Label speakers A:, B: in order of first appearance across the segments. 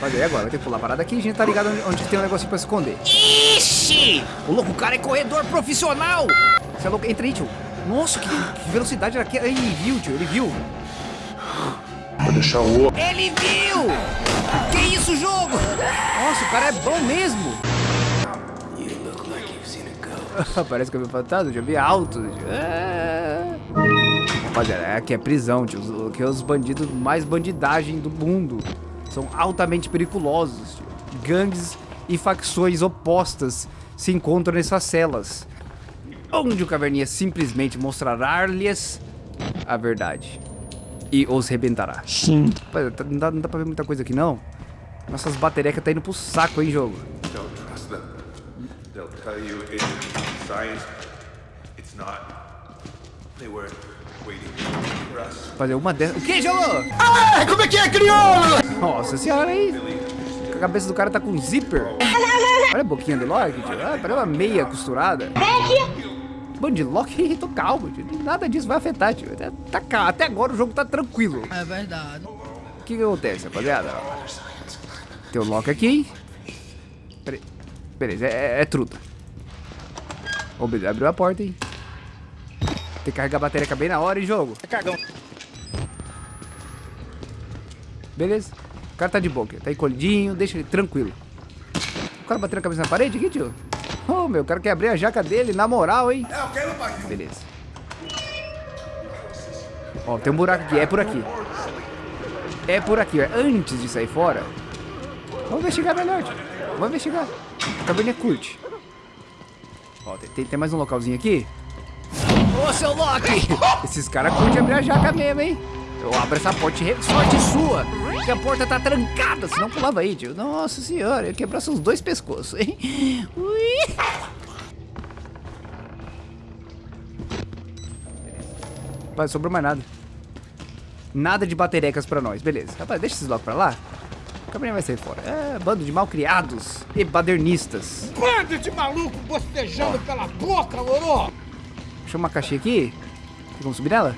A: Fazer agora, vai ter que pular a parada aqui. A gente tá ligado onde, onde tem um negocinho pra se esconder. Ixi! O louco, o cara é corredor profissional! Você é louco? Entra aí, tio. Nossa, que, que velocidade era aqui. Ele viu, tio, ele viu.
B: Vou deixar o outro.
A: Ele viu! Que isso, jogo? Nossa, o cara é bom mesmo. Parece que eu vi fantasma, já vi alto. É... Rapaziada, aqui é prisão, tio. Aqui é os bandidos mais bandidagem do mundo. São altamente periculosos. Tio. Gangues e facções opostas se encontram nessas celas. Onde o Caverninha simplesmente mostrará-lhes a verdade. E os rebentará.
B: Sim.
A: Rapaz, tá- não dá, não dá pra ver muita coisa aqui, não. Nossas baterecas tá indo pro saco, hein, jogo.
C: Don't trust them. They'll tell you it's science. It's not. They were waiting for us.
A: Fazer uma dessas... O que, jogo?
B: Ah, como é que é, crioulo?
A: Nossa senhora, hein? A cabeça do cara tá com zíper. Olha a boquinha do Loki, tio. Ah, parece uma meia costurada. Bando de Loki, tô calmo, tio. Nada disso vai afetar, tio. Até, tá calmo. Até agora o jogo tá tranquilo.
D: É verdade.
A: O que que acontece, rapaziada? Tem o Loki aqui. Peraí. Beleza, é, é truta. Ô, beleza, abriu a porta, hein? Tem que carregar a bateria bem na hora, hein, jogo?
B: É cagão.
A: Beleza. O cara tá de boa. Tá encolhidinho, deixa ele tranquilo. O cara bateu a cabeça na parede aqui, tio? Ô, meu, o cara quer abrir a jaca dele, na moral, hein?
C: É, meu pai.
A: Beleza. Ó, tem um buraco aqui. É por aqui. É por aqui, ó. Antes de sair fora. Vamos investigar melhor, tio. Vamos investigar. A caverninha curte. Ó, tem, tem mais um localzinho aqui. Ô, seu Loki! Esses caras curtem abrir a jaca mesmo, hein? Eu abro essa porta, re- sorte sua! Que a porta tá trancada, senão pulava aí, tio. Nossa senhora, eu ia quebrar seus dois pescoços, hein? Ui! Rapaz, sobrou mais nada. Nada de baterecas pra nós, beleza. Rapaz, deixa esses blocos pra lá. O caminhão vai sair fora. É, bando de malcriados e badernistas.
B: Bando de maluco bostejando pela boca, loró.
A: Deixa uma caixinha aqui. Tem como subir nela?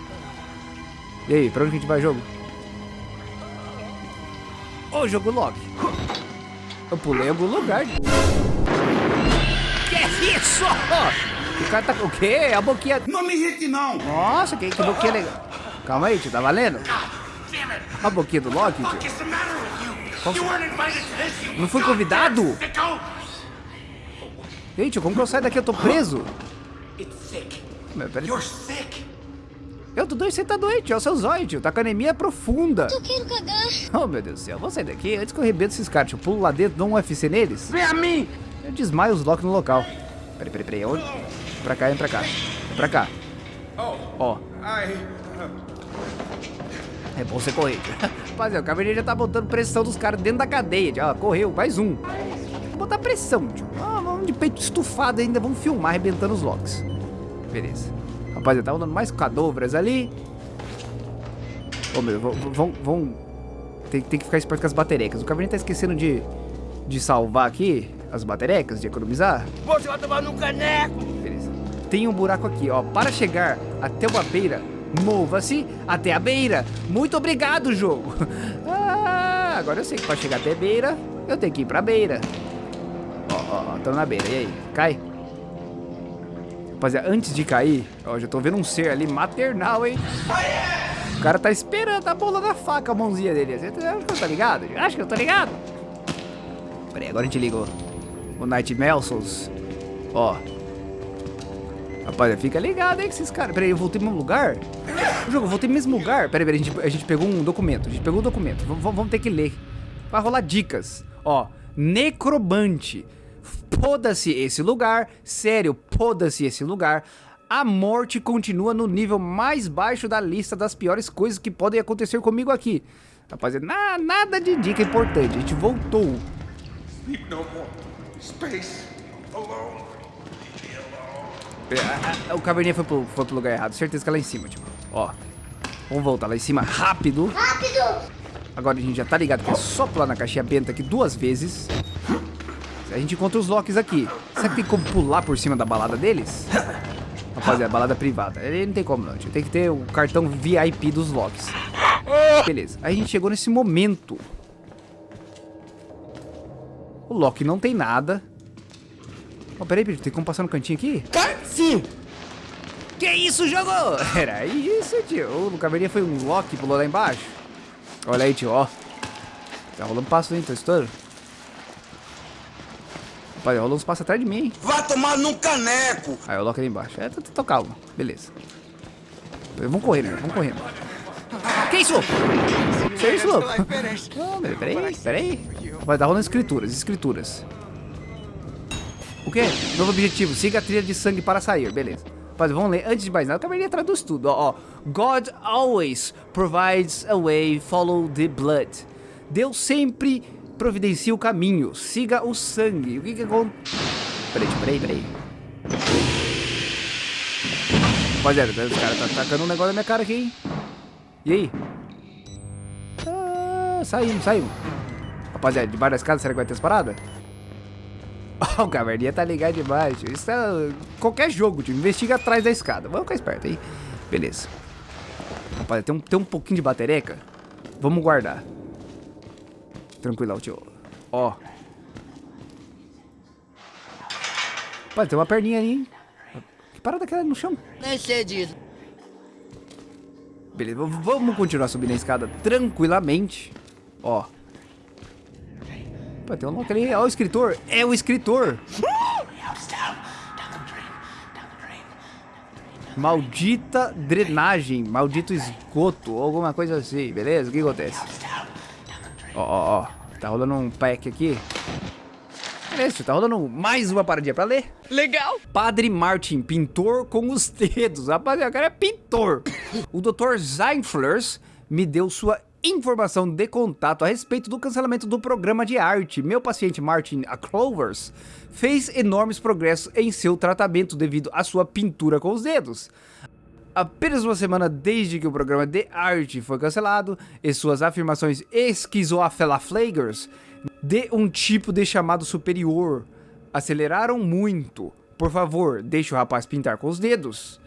A: E aí, pra onde que a gente vai, jogo? Ô, jogo log. Eu pulei em algum lugar. Que isso? O cara tá com o quê? A boquinha...
C: Não me irrite, não!
A: Nossa, que, que boquinha legal. Calma aí, tio, tá valendo? A boquinha do Loki, tio. Qual- Não fui convidado? Ei, tio, como que eu saio daqui? Eu tô preso.
C: It's sick.
A: Peraí.
C: You're sick.
A: Eu tô doente, você tá doente, é o seu zóio, tio. Tá com anemia profunda.
E: Eu quero cagar.
A: Oh, meu Deus do céu. Vou sair daqui antes que eu arrebento esses caras. tio. Eu pulo lá dentro, dou um UFC neles.
B: Vem a mim.
A: Eu desmaio os Loki no local. Peraí, peraí, peraí. Onde? Pra cá, entra pra cá. Vem pra cá. Ó,
C: I.
A: é bom você correr. tio. Rapaziada, o caverninha já tá botando pressão dos caras dentro da cadeia. Ó, correu, mais um. Vou botar pressão, tio. Ah, vamos de peito estufado ainda. Vamos filmar arrebentando os Locks. Beleza. Rapaziada, tá andando mais cadovras ali. Ô, meu, vão... vão. Tem, tem que ficar esperto com as baterecas. O caverninha tá esquecendo de, de salvar aqui as baterecas, de economizar.
B: Você vai tomar no caneco.
A: Beleza. Tem um buraco aqui, ó. Para chegar até uma beira, mova-se até a beira. Muito obrigado, jogo. Ah, agora eu sei que para chegar até a beira, eu tenho que ir pra beira. Ó, ó, ó, tô na beira. E aí? Cai. Rapaziada, antes de cair, ó, já tô vendo um ser ali maternal, hein? O cara tá esperando a bola da faca, a mãozinha dele. Você tá- acha que eu tô ligado? Acho que eu tô ligado. Peraí, agora a gente liga o, Night Melsons. Ó. Rapaz, fica ligado aí que esses caras. Peraí, eu voltei pro mesmo lugar? O jogo, eu voltei pro mesmo lugar. Peraí, a gente, a gente pegou um documento. A gente pegou um documento. Vamos, vamos ter que ler. Vai rolar dicas. Ó, necrobante. Poda-se esse lugar. Sério, poda-se esse lugar. A morte continua no nível mais baixo da lista das piores coisas que podem acontecer comigo aqui. Rapaziada, na- nada de dica importante. A gente voltou.
C: Sleep no more. Space. Alone.
A: É, O caverninha foi pro, foi pro lugar errado. Certeza que é lá em cima, tipo. Ó. Vamos voltar lá em cima rápido.
E: Rápido!
A: Agora a gente já tá ligado que é só pular na caixinha benta aqui duas vezes. A gente encontra os locks aqui. Será que tem como pular por cima da balada deles? Rapaziada, balada privada. Ele não tem como não, tio. Tem que ter o cartão VIP dos locks. Beleza. Aí a gente chegou nesse momento. O Loki não tem nada. Oh, peraí, peraí, tem como passar no cantinho aqui?
B: Sim!
A: Que isso, jogo? Era isso, tio. O caveirinha foi um Loki, pulou lá embaixo. Olha aí, tio, ó. Tá rolando passo, hein? Tô estourando. Rapaz, rolou uns passos atrás de mim?
B: Vai tomar num caneco!
A: Aí o Loki ali embaixo. É, tô, calmo. Beleza. Vamos correr, né? Vamos correndo. Que isso? Que isso, louco? Não, peraí, peraí, peraí. Vai dar rolando escrituras, escrituras. O quê? Novo objetivo, siga a trilha de sangue para sair, beleza. Rapaz, vamos ler, antes de mais nada, a caveirinha traduz tudo, ó, ó. God always provides a way, follow the blood. Deus sempre providencia o caminho, siga o sangue. O que que acontece? Peraí, peraí, peraí. Rapaziada, os caras tá tacando um negócio na minha cara aqui, hein? E aí? Ah, saímos, saímos. Rapaziada, debaixo da escada, será que vai ter as paradas? Oh, o caverninha tá ligado debaixo. Isso é qualquer jogo, tio. Investiga atrás da escada. Vamos ficar esperto aí. Beleza. Rapaziada, tem um, tem um pouquinho de batereca. Vamos guardar. Tranquilão, tio. Ó. Rapaz, tem uma perninha ali, hein? Que parada que é no chão?
B: Nem sei disso.
A: Beleza, vamos continuar subindo a escada tranquilamente. Ó. Pô, tem um louco ali. Ó, o escritor. É o escritor. Maldita drenagem. Maldito esgoto. Alguma coisa assim, beleza? O que acontece? Ó, ó, ó. Tá rolando um pack aqui. Beleza, tá rolando mais uma paradinha pra ler.
D: Legal.
A: Padre Martin, pintor com os dedos. Rapaziada, o cara é pintor. O Dr. Zeinflers me deu sua informação de contato a respeito do cancelamento do programa de arte. Meu paciente Martin Clovers fez enormes progressos em seu tratamento devido à sua pintura com os dedos. Apenas uma semana desde que o programa de arte foi cancelado e suas afirmações esquizoaflaflagers de um tipo de chamado superior aceleraram muito. Por favor, deixe o rapaz pintar com os dedos.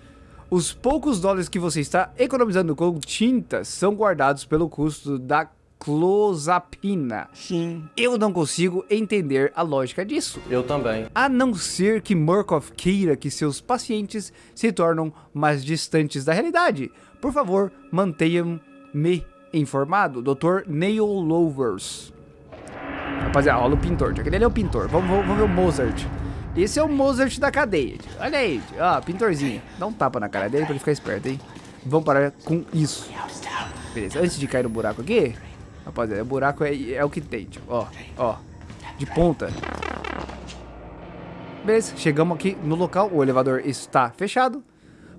A: Os poucos dólares que você está economizando com tintas são guardados pelo custo da clozapina.
D: Sim.
A: Eu não consigo entender a lógica disso.
E: Eu também.
A: A não ser que Murkoff queira que seus pacientes se tornem mais distantes da realidade. Por favor, mantenham-me informado. Dr. Neil Lovers. Rapaziada, olha o pintor. Aquele ali é o pintor. Vamos, vamos, vamos ver o Mozart. Esse é o Mozart da cadeia. Olha aí, ó, pintorzinho. Dá um tapa na cara dele pra ele ficar esperto, hein? Vamos parar com isso. Beleza, antes de cair no buraco aqui, rapaziada, o buraco é, é o que tem, tio. Ó, ó, de ponta. Beleza, chegamos aqui no local, o elevador está fechado.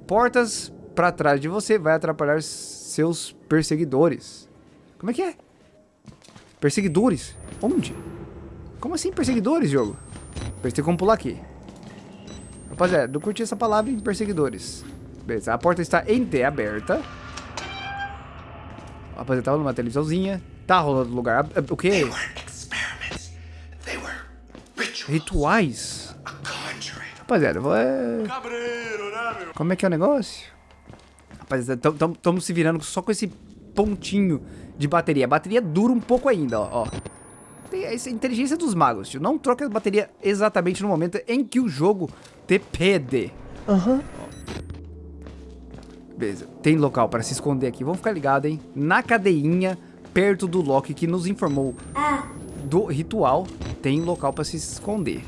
A: Portas pra trás de você vai atrapalhar seus perseguidores. Como é que é? Perseguidores? Onde? Como assim perseguidores, jogo? Tem como pular aqui. Rapaziada, não curti essa palavra em perseguidores. Beleza, a porta está entreaberta. Rapaziada, tá rolando uma televisãozinha. Tá rolando lugar... ab- O quê? Rituais? Rapaziada, vou... É... Como é que é o negócio? Rapaziada, estamos se virando só com esse pontinho de bateria. A bateria dura um pouco ainda, ó. ó. Tem essa inteligência dos magos, tio. Não troque a bateria exatamente no momento em que o jogo te pede.
D: Aham.
A: Beleza, tem local para se esconder aqui. Vamos ficar ligado, hein? Na cadeinha, perto do Loki que nos informou do ritual, tem local para se esconder.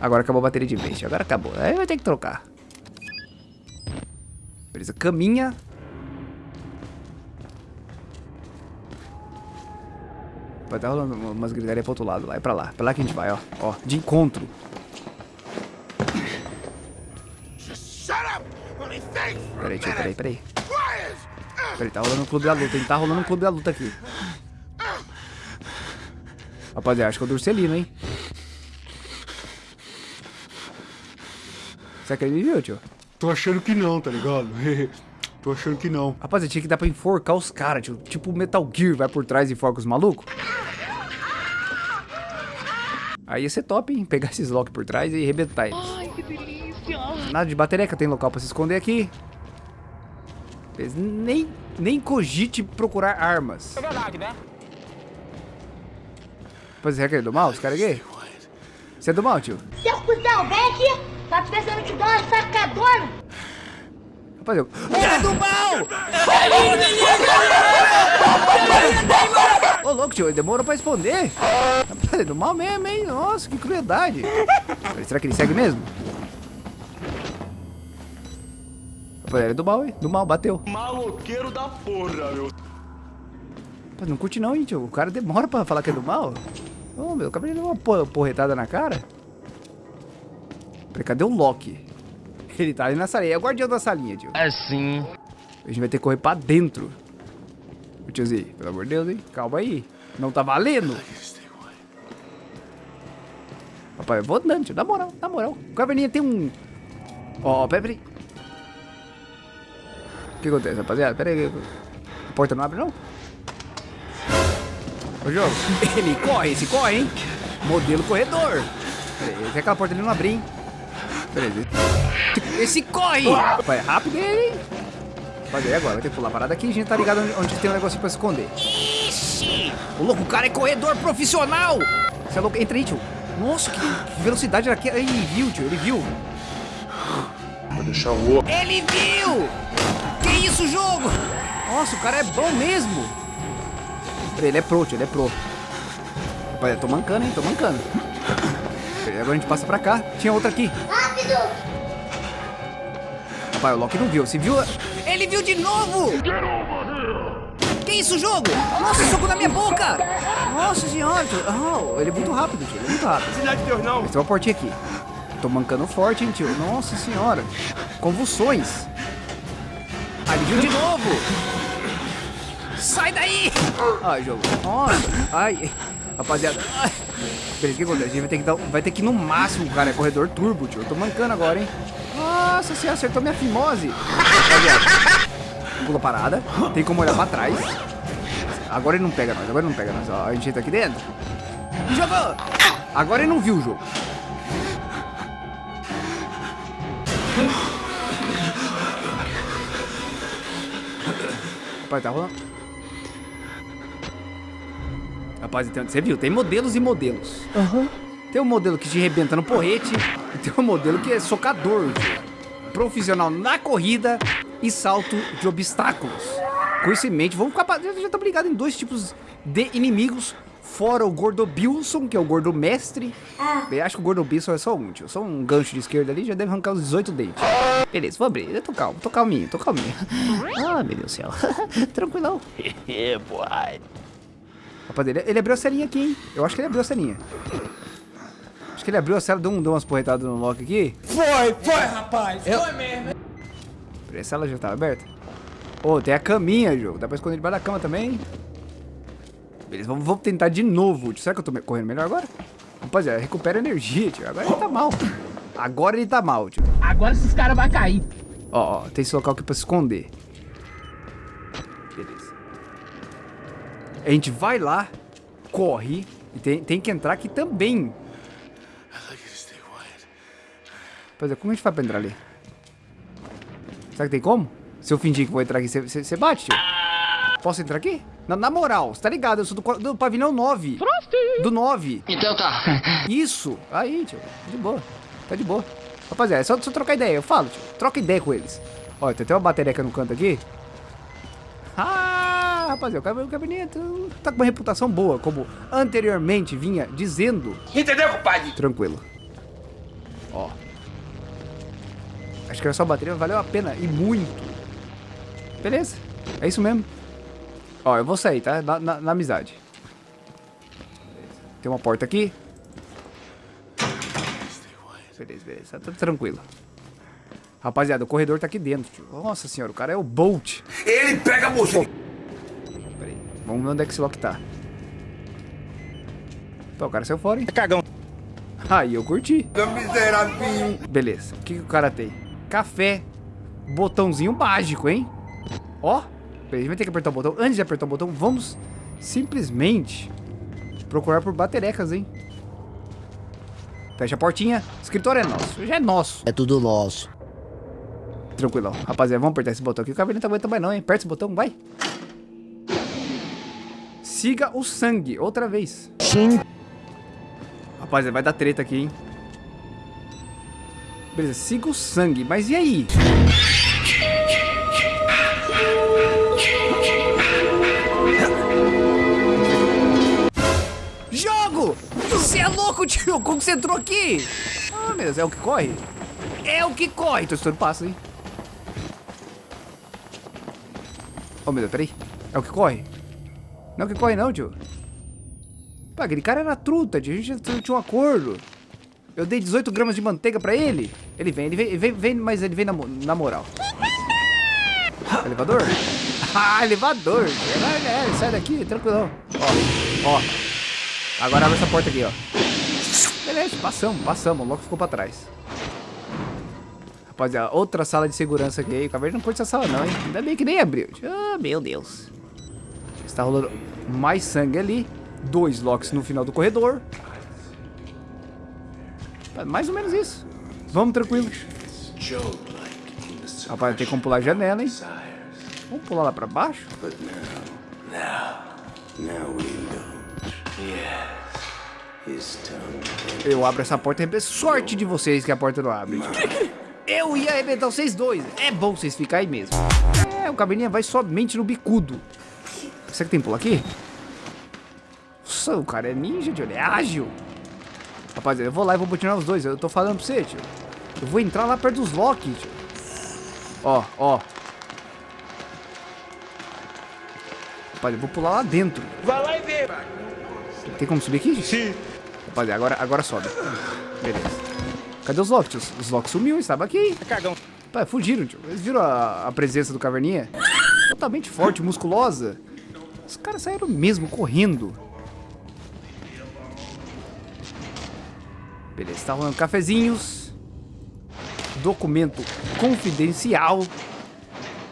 A: Agora acabou a bateria de vez. Agora acabou. Aí vai ter que trocar. Beleza, caminha. Vai estar rolando umas gritarias pro outro lado. Lá é pra lá. Pra lá que a gente vai, ó. Ó, de encontro. Peraí, tio, peraí, peraí. Peraí, tá rolando um clube da luta, hein? Tá rolando um clube da luta aqui. Rapaziada, acho que eu Durcelino, hein? Será que ele me viu, tio?
F: Tô achando que não, tá ligado? Tô achando que não.
A: Rapaziada, tinha que dar pra enforcar os caras, tio. Tipo Metal Gear vai por trás e enforca os malucos. Aí ia ser top, hein? Pegar esses Loki por trás e arrebentar eles.
D: Ai, que delícia.
A: Nada de batereca, tem local pra se esconder aqui. Eles nem, nem cogite procurar armas.
B: É verdade, né?
A: Rapaziada, Rapaz, será que ele é do mal? Esse cara aqui? Você é do mal, tio?
D: Seu cuzão, vem aqui! Tá precisando te dar uma sacadona!
A: Rapaz, eu... Ele é do mal! Ô, louco, tio, ele demorou pra responder. Rapaz, ele é do mal mesmo, hein? Nossa, que crueldade. Será que ele segue mesmo? É do mal, hein? Do mal, bateu.
E: Maloqueiro da porra, meu.
A: Rapaz, não curte não, hein, tio? O cara demora pra falar que é do mal. Ô, meu, acabei de dar uma porretada na cara. Peraí, cadê o Loki? Ele tá ali na salinha. É o guardião da salinha, tio.
E: Assim.
A: A gente vai ter que correr pra dentro. Ô, tiozinho, pelo amor de Deus, hein? Calma aí. Não tá valendo. Rapaz, eu vou andando, tio. Na moral, na moral. O caverninha tem um... Ó, peraí. O que acontece, rapaziada? Pera aí. A porta não abre, não? Ô, jogo. Ele corre, esse corre, hein? Modelo corredor. Pera aí, se aquela porta ali não abrir, hein? Pera aí. Esse corre! Rapaz, é rápido ele, hein? Rapaziada, agora? Vai ter que pular a parada aqui. A gente tá ligado onde, onde tem um negocinho pra se esconder. Ixi! O louco, o cara é corredor profissional! Você é louco? Entra aí, tio. Nossa, que, que velocidade era aqui. Ele viu, tio. Ele viu.
C: Vou deixar o.
A: Ele viu! Que isso, jogo? Nossa, o cara é bom mesmo. Ele é pro, tio. Ele é pro. Rapaz, eu tô mancando, hein? Tô mancando. Agora a gente passa pra cá. Tinha outra aqui.
D: Rápido!
A: Rapaz, o Loki não viu. Se viu... Ele viu de novo! Que isso, jogo? Nossa, soco na minha boca! Nossa senhora, tio. Oh, ele é muito rápido, tio. Ele é muito rápido.
E: Cidade de Deus, não.
A: Tem uma portinha aqui. Tô mancando forte, hein, tio. Nossa senhora. Convulsões. Viu de novo. Sai daí! Ai, jogo. Nossa. Ai. Rapaziada. Beleza, o que acontece? A gente vai ter que, dar, vai ter que ir no máximo, cara. É corredor turbo, tio. Eu tô mancando agora, hein. Nossa senhora, acertou minha fimose. Pula parada. Tem como olhar pra trás. Agora ele não pega nós. Agora ele não pega nós. Ó, a gente entra aqui dentro. Jogou! Agora ele não viu o jogo. Rapaz, tá rolando. Rapaz, então, você viu? Tem modelos e modelos. Tem um modelo que te arrebenta no porrete e tem um modelo que é socador. Profissional na corrida e salto de obstáculos. Com isso em mente, vamos ficar... Já estamos ligados em dois tipos de inimigos. Fora o Gordo Bilson, que é o Gordo Mestre. Eu acho que o Gordo Bilson é só um, tio. Só um gancho de esquerda ali, já deve arrancar os 18 dentes. Beleza, vou abrir. Eu tô calmo, tô calminho, tô calminho. Ah, meu Deus do céu. Tranquilão.
E: É, boy.
A: Rapaz, ele, ele abriu a celinha aqui, hein? Eu acho que ele abriu a celinha. Acho que ele abriu a cela, deu, um, deu umas porretadas no Loki aqui.
B: Foi, foi, rapaz. Foi mesmo.
A: Peraí, A cela já tava aberta? Ô, tem a caminha, jogo. Dá pra esconder debaixo da cama também. Beleza, vamos, vamos tentar de novo. tio. Será que eu tô correndo melhor agora? Rapaziada, recupera energia, tio. Agora ele tá mal. Agora ele tá mal, tio.
B: Agora esses caras vão cair.
A: Ó, ó, tem esse local aqui pra se esconder. Beleza. A gente vai lá, corre, e tem, tem que entrar aqui também. Pois é, como a gente faz pra entrar ali? Será que tem como? Se eu fingir que vou entrar aqui, você bate, tio? Posso entrar aqui? Na, na moral, você tá ligado? Eu sou do, do pavilhão 9. Do 9.
E: Então tá.
A: Isso! Aí, tio. Tá de boa. Tá de boa. Rapaziada, é só, só trocar ideia. Eu falo, tio. Troca ideia com eles. Ó, tem até uma bateria no canto aqui. Ah, rapaziada, o cab- o gabinete tá com uma reputação boa, como anteriormente vinha dizendo.
E: Entendeu, compadre?
A: Tranquilo. Ó. Acho que era só a bateria, valeu a pena e muito. Beleza, é isso mesmo. Ó, eu vou sair, tá? Na, na- na amizade. Beleza. Tem uma porta aqui. Beleza, beleza, tá tudo tranquilo. Rapaziada, o corredor tá aqui dentro, tio. Nossa senhora, o cara é o Bolt.
C: Ele pega você!
A: Pera aí, vamos ver onde é que esse lock tá. Pô, o cara saiu fora, hein?
E: Cagão.
A: Aí eu curti.
C: Miserável!
A: Beleza. O que, que o cara tem? Café. Botãozinho mágico, hein? Ó. A gente vai ter que apertar o botão. Antes de apertar o botão, vamos simplesmente procurar por baterecas, hein? Fecha a portinha. Escritório é nosso. Já é nosso.
G: É tudo nosso.
A: Tranquilão. Rapaziada, vamos apertar esse botão aqui. O cabelo não tá aguentando mais não, hein? Aperta esse botão, vai. Siga o sangue. Outra vez.
G: Sim.
A: Rapaziada, vai dar treta aqui, hein? Beleza, siga o sangue. Mas e aí? É! Como você entrou aqui? Ah, meu Deus, é o que corre? É o que corre! Tô estourando passo, hein? Oh, meu Deus, peraí. É o que corre? Não é o que corre não, tio. Pô, aquele cara era truta, tio. A gente tinha um acordo. Eu dei 18 gramas de manteiga pra ele. Ele vem, ele vem, vem, vem mas ele vem na, na moral. Elevador? Ah, elevador. É, sai daqui, tranquilão. Ó, ó. Agora abre essa porta aqui, ó. Beleza, passamos, passamos. O Loki ficou pra trás. Rapaziada, outra sala de segurança aqui. O Caverna não curte essa sala não, hein? Ainda bem que nem abriu. Ah, meu Deus. Está rolando mais sangue ali. Dois Locks no final do corredor. Mais ou menos isso. Vamos tranquilos. Rapaz, tem como pular a janela, hein? Vamos pular lá pra baixo? Eu abro essa porta e sorte de vocês que a porta não abre. Eu ia arrebentar vocês dois. É bom vocês ficarem aí mesmo. É, o caverninha vai somente no bicudo. Será que tem pulo aqui? Nossa, o cara é ninja, tio. Ele é ágil. Rapaziada, eu vou lá e vou botinar os dois. Eu tô falando pra você, tio. Eu vou entrar lá perto dos Loki, tio. Ó, ó. Rapaziada, eu vou pular lá dentro.
E: Vai lá e vê.
A: Tem como subir aqui? Sim. Rapaziada, agora, agora sobe. Beleza. Cadê os tio? Os Loki sumiu, estava aqui.
E: Cagão.
A: Pai, fugiram, tio. Eles viram a, a presença do Caverninha? Totalmente forte, musculosa. Os caras saíram mesmo correndo. Beleza, tá rolando cafezinhos. Documento confidencial.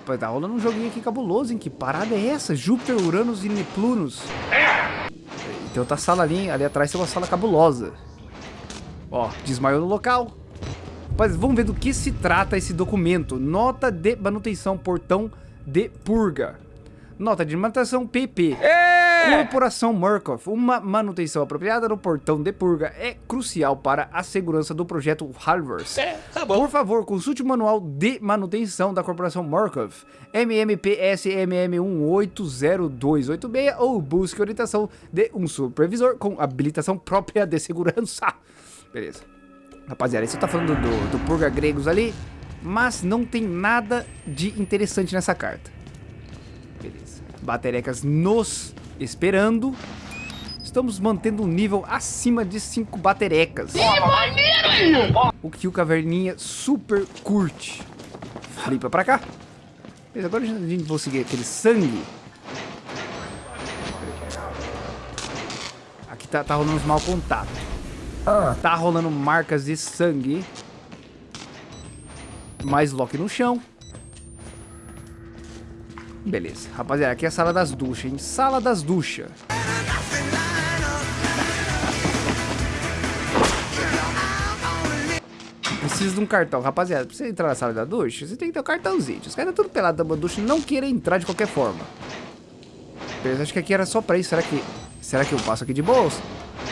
A: Pai, tá rolando um joguinho aqui cabuloso, hein? Que parada é essa? Júpiter, Uranus e Neptunos. Tem outra sala ali, ali atrás tem uma sala cabulosa. Ó, desmaiou no local. Mas vamos ver do que se trata esse documento. Nota de manutenção portão de purga. Nota de manutenção PP. É! Corporação Murkoff. Uma manutenção apropriada no portão de purga é crucial para a segurança do projeto Halvers.
E: É, tá bom.
A: Por favor, consulte o manual de manutenção da Corporação Murkoff, MMPSMM1802286 ou busque orientação de um supervisor com habilitação própria de segurança. Beleza. Rapaziada, isso tá falando do, do Purga Gregos ali, mas não tem nada de interessante nessa carta. Beleza. Baterecas nos esperando. Estamos mantendo um nível acima de 5 baterecas. O que o Caverninha super curte. Flipa pra cá. Beleza, agora a gente vai seguir aquele sangue. Aqui tá, tá rolando uns mau contato. Tá rolando marcas de sangue. Mais Loki no chão. Beleza. Rapaziada, aqui é a sala das duchas, hein? Sala das duchas. Precisa de um cartão. Rapaziada, pra você entrar na sala da ducha, você tem que ter um cartãozinho. Os caras estão tudo pelado da ducha não querem entrar de qualquer forma. Beleza, acho que aqui era só pra isso. Será que... Será que eu passo aqui de bolsa?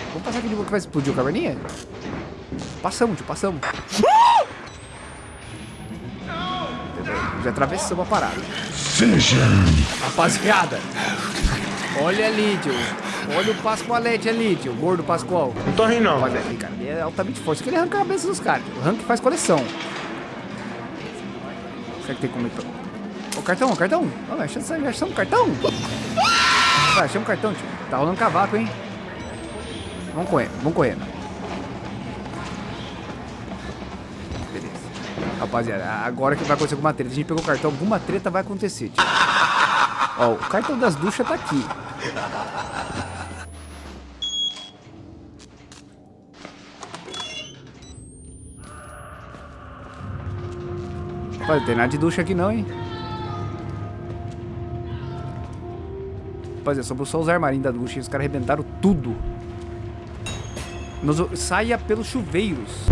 A: Vamos passar aqui de boa que vai explodir o caverninha? Passamos, tio, passamos. Já atravessamos a parada. Rapaziada. Olha ali, tio. Olha o Pascoalete ali, tio. O gordo Pascoal.
E: Não tô rindo, não.
A: Aqui, cara, ele é altamente forte. Isso que ele arranca a cabeça dos caras. O rank faz coleção. Será que tem como ir pra... Ô, cartão, ô, cartão. Ó, achamos, achamos um cartão. Vai, achamos um cartão, tio. Tá rolando cavaco, hein? Vamos correndo, vamos correndo. Beleza. Rapaziada, agora que vai acontecer alguma treta. A gente pegou o cartão, alguma treta vai acontecer. Tio. Ó, o cartão das duchas tá aqui. Rapaz, não tem nada de ducha aqui não, hein? Rapaziada, sobrou só os armarinhos da ducha e os caras arrebentaram tudo. Nos, saia pelos chuveiros.